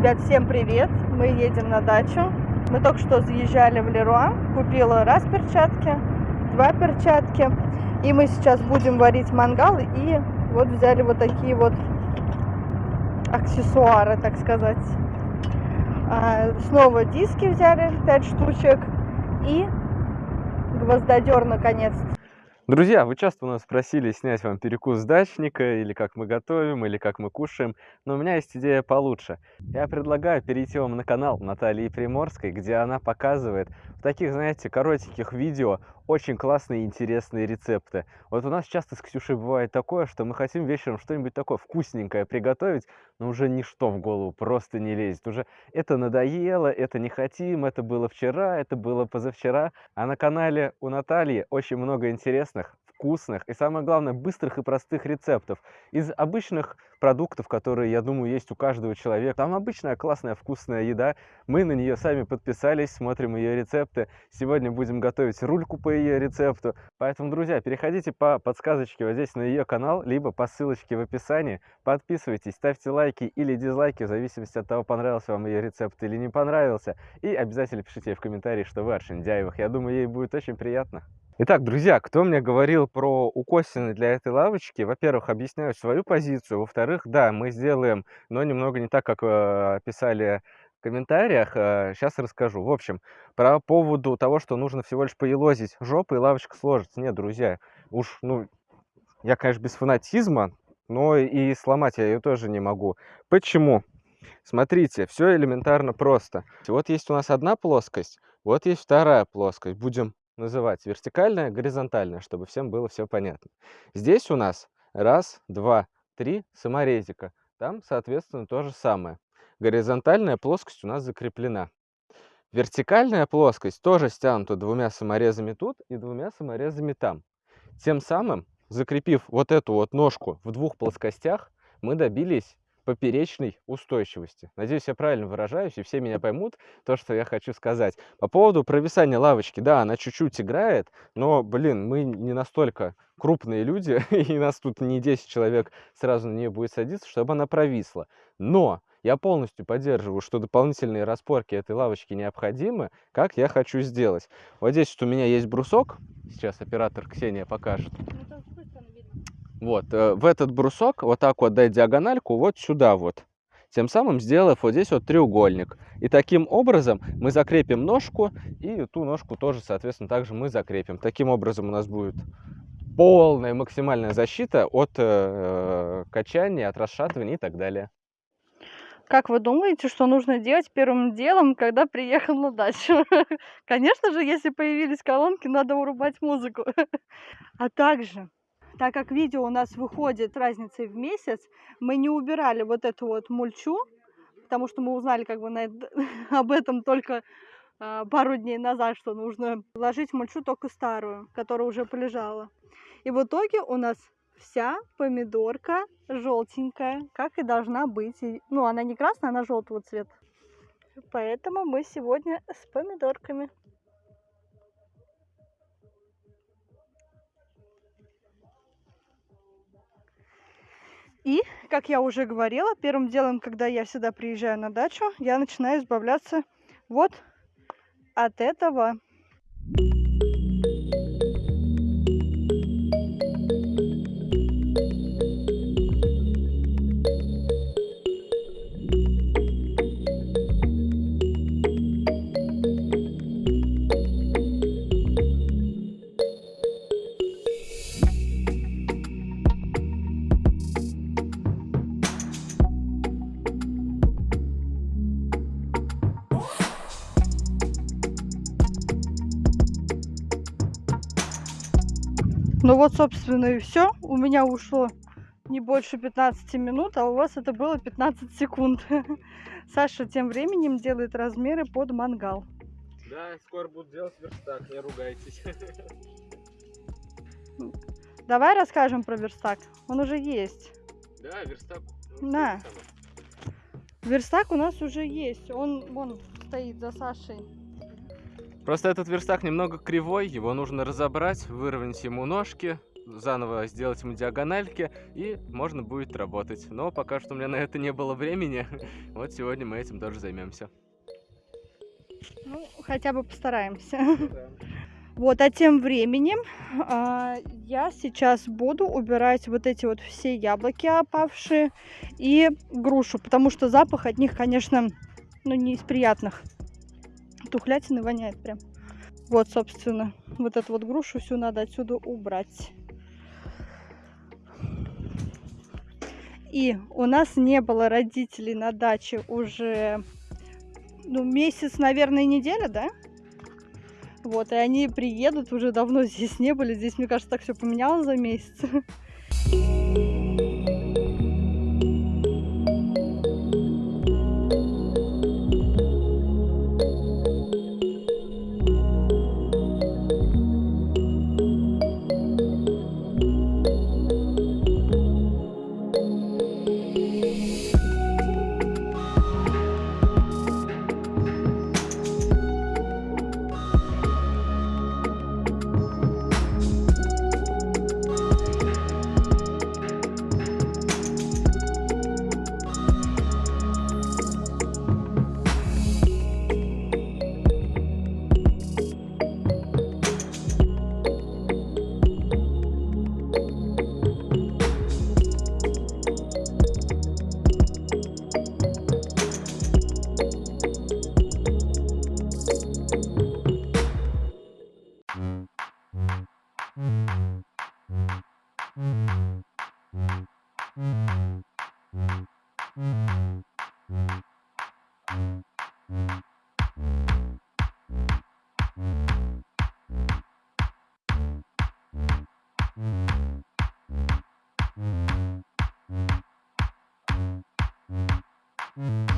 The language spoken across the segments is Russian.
Ребят, всем привет! Мы едем на дачу. Мы только что заезжали в Леруа. Купила раз перчатки, два перчатки. И мы сейчас будем варить мангал. И вот взяли вот такие вот аксессуары, так сказать. А, снова диски взяли, 5 штучек. И гвоздодер наконец-то. Друзья, вы часто у нас просили снять вам перекус дачника, или как мы готовим, или как мы кушаем, но у меня есть идея получше. Я предлагаю перейти вам на канал Натальи Приморской, где она показывает в таких, знаете, коротеньких видео очень классные и интересные рецепты. Вот у нас часто с Ксюшей бывает такое, что мы хотим вечером что-нибудь такое вкусненькое приготовить, но уже ничто в голову просто не лезет. Уже это надоело, это не хотим, это было вчера, это было позавчера. А на канале у Натальи очень много интересных вкусных и, самое главное, быстрых и простых рецептов из обычных продуктов, которые, я думаю, есть у каждого человека. Там обычная классная вкусная еда. Мы на нее сами подписались, смотрим ее рецепты. Сегодня будем готовить рульку по ее рецепту. Поэтому, друзья, переходите по подсказочке вот здесь на ее канал, либо по ссылочке в описании. Подписывайтесь, ставьте лайки или дизлайки, в зависимости от того, понравился вам ее рецепт или не понравился. И обязательно пишите в комментарии, что вы от Шиндяевых. Я думаю, ей будет очень приятно. Итак, друзья, кто мне говорил про укосины для этой лавочки, во-первых, объясняю свою позицию, во-вторых, да, мы сделаем, но немного не так, как э, писали в комментариях, э, сейчас расскажу. В общем, про поводу того, что нужно всего лишь поелозить жопу и лавочка сложится. Нет, друзья, уж, ну, я, конечно, без фанатизма, но и сломать я ее тоже не могу. Почему? Смотрите, все элементарно просто. Вот есть у нас одна плоскость, вот есть вторая плоскость. Будем называть вертикальная, горизонтальная, чтобы всем было все понятно. Здесь у нас раз, два, три саморезика. Там, соответственно, то же самое. Горизонтальная плоскость у нас закреплена. Вертикальная плоскость тоже стянута двумя саморезами тут и двумя саморезами там. Тем самым, закрепив вот эту вот ножку в двух плоскостях, мы добились поперечной устойчивости. Надеюсь, я правильно выражаюсь, и все меня поймут то, что я хочу сказать. По поводу провисания лавочки, да, она чуть-чуть играет, но, блин, мы не настолько крупные люди, и нас тут не 10 человек сразу на нее будет садиться, чтобы она провисла. Но я полностью поддерживаю, что дополнительные распорки этой лавочки необходимы, как я хочу сделать. Вот здесь вот у меня есть брусок, сейчас оператор Ксения покажет. Вот, э, в этот брусок вот так вот дать диагональку вот сюда вот. Тем самым сделав вот здесь вот треугольник. И таким образом мы закрепим ножку, и ту ножку тоже, соответственно, также мы закрепим. Таким образом у нас будет полная максимальная защита от э, качания, от расшатывания и так далее. Как вы думаете, что нужно делать первым делом, когда приехал на дачу? Конечно же, если появились колонки, надо урубать музыку. А также так как видео у нас выходит разницей в месяц, мы не убирали вот эту вот мульчу, потому что мы узнали как бы на, об этом только э, пару дней назад, что нужно ложить мульчу только старую, которая уже полежала. И в итоге у нас вся помидорка желтенькая, как и должна быть. Ну, она не красная, она желтого цвета. Поэтому мы сегодня с помидорками. И, как я уже говорила, первым делом, когда я всегда приезжаю на дачу, я начинаю избавляться вот от этого Ну вот, собственно, и все. У меня ушло не больше 15 минут, а у вас это было 15 секунд. Саша тем временем делает размеры под мангал. Да, скоро буду делать верстак, не ругайтесь. Давай расскажем про верстак. Он уже есть. Да, верстак. На. Верстак у нас уже есть. Он вон стоит за Сашей. Просто этот верстак немного кривой, его нужно разобрать, выровнять ему ножки, заново сделать ему диагональки, и можно будет работать. Но пока что у меня на это не было времени. Вот сегодня мы этим тоже займемся. Ну, хотя бы постараемся. Вот, а тем временем а, я сейчас буду убирать вот эти вот все яблоки опавшие и грушу, потому что запах от них, конечно, ну, не из приятных. Тухлятины воняет прям. Вот, собственно, вот эту вот грушу всю надо отсюда убрать. И у нас не было родителей на даче уже, ну, месяц, наверное, неделя, да? Вот, и они приедут, уже давно здесь не были. Здесь, мне кажется, так все поменялось за месяц. Mm-hmm.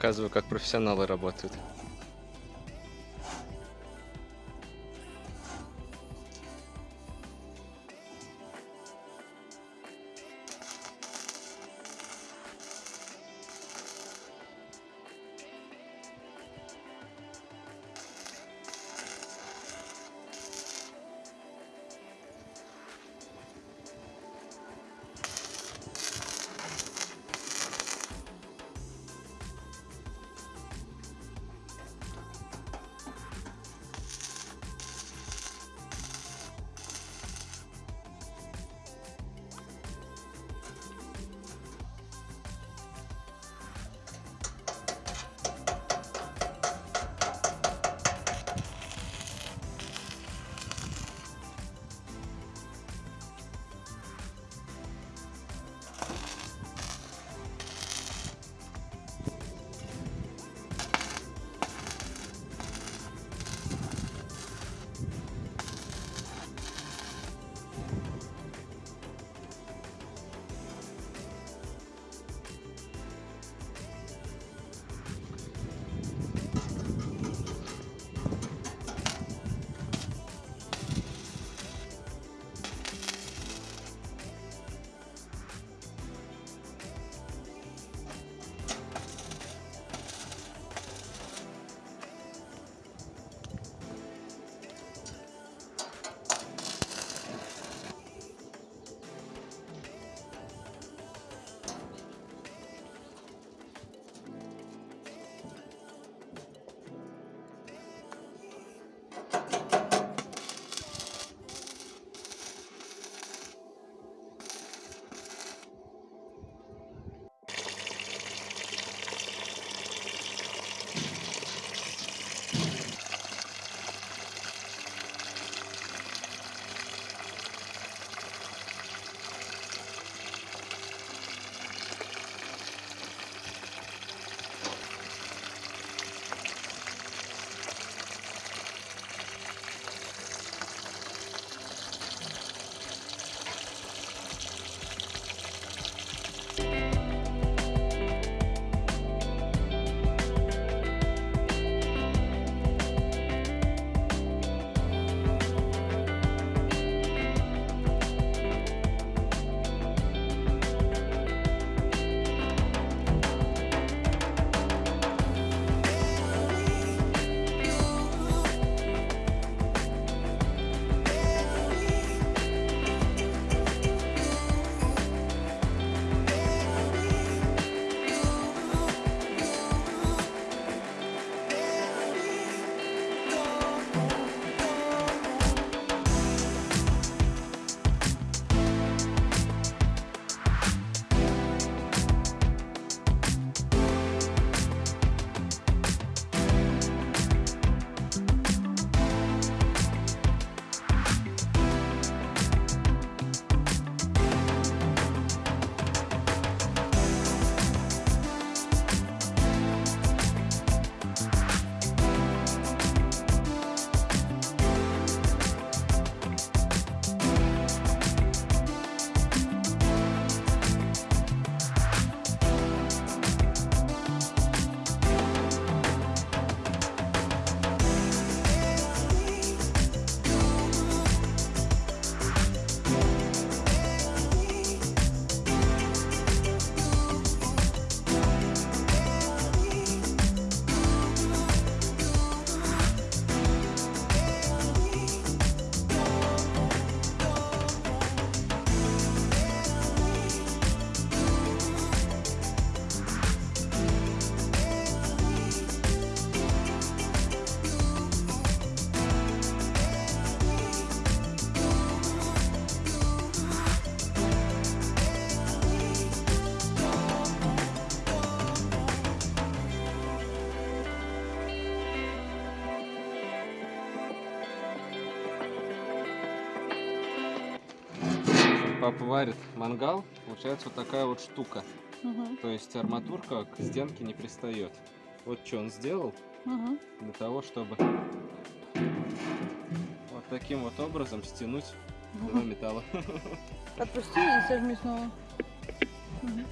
Показываю, как профессионалы работают. Варит мангал, получается вот такая вот штука. Мгм. То есть арматурка к стенке не пристает. Вот что он сделал Мгм. для того, чтобы вот таким вот образом стянуть два металла. Отпусти и сожми снова. Мгм.